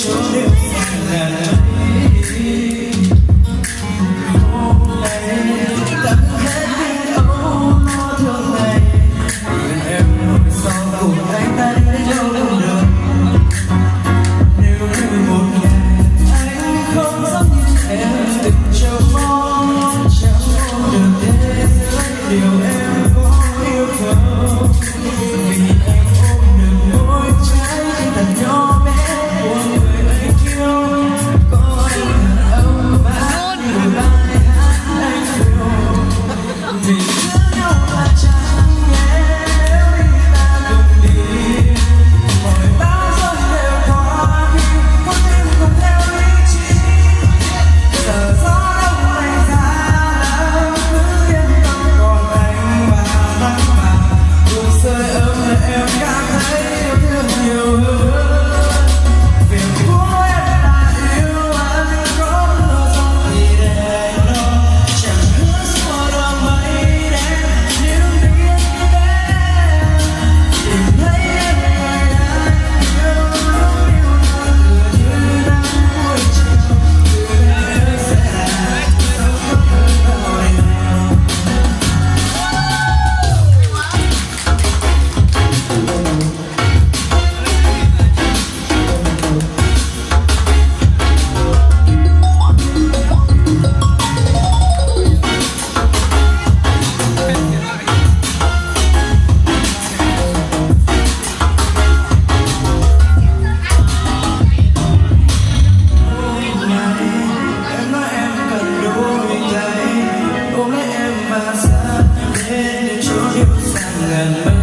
Christian